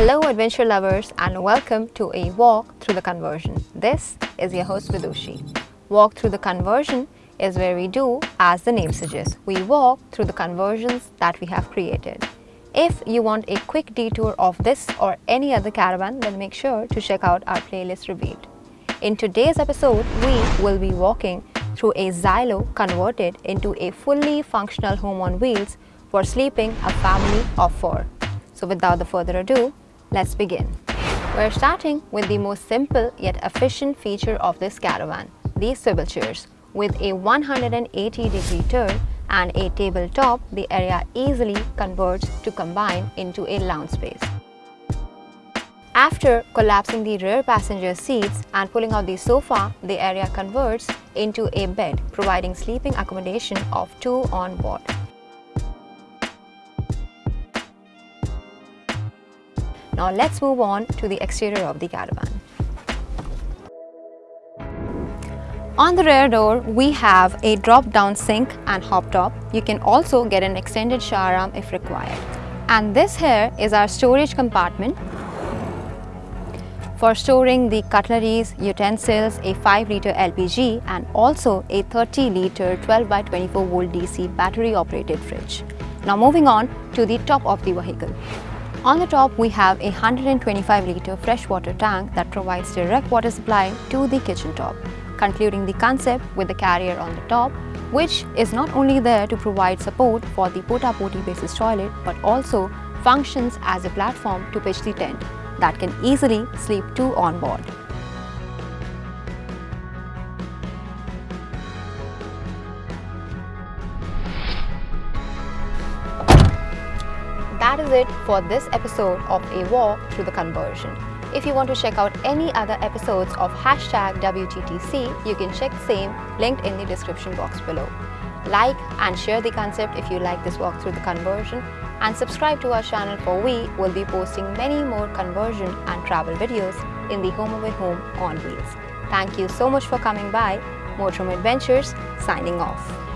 Hello adventure lovers and welcome to a walk through the conversion. This is your host Vidushi. Walk through the conversion is where we do as the name suggests. We walk through the conversions that we have created. If you want a quick detour of this or any other caravan then make sure to check out our playlist revealed. In today's episode, we will be walking through a Xylo converted into a fully functional home on wheels for sleeping a family of four. So without the further ado, let's begin. We're starting with the most simple yet efficient feature of this caravan, these swivel chairs. With a 180 degree turn and a tabletop, the area easily converts to combine into a lounge space. After collapsing the rear passenger seats and pulling out the sofa, the area converts into a bed, providing sleeping accommodation of two on board. Now let's move on to the exterior of the caravan. On the rear door, we have a drop-down sink and hob top. You can also get an extended shower arm if required. And this here is our storage compartment for storing the cutleries, utensils, a 5 litre LPG and also a 30 litre 12 by 24 volt DC battery operated fridge. Now moving on to the top of the vehicle. On the top, we have a 125 litre freshwater tank that provides direct water supply to the kitchen top, concluding the concept with the carrier on the top, which is not only there to provide support for the porta-potty basis toilet, but also functions as a platform to pitch the tent that can easily sleep two on board. That is it for this episode of A Walk Through the Conversion. If you want to check out any other episodes of hashtag WTTC, you can check same linked in the description box below. Like and share the concept if you like this walk through the conversion and subscribe to our channel for we will be posting many more conversion and travel videos in the Home Away Home on Wheels. Thank you so much for coming by. Motorhome Adventures signing off.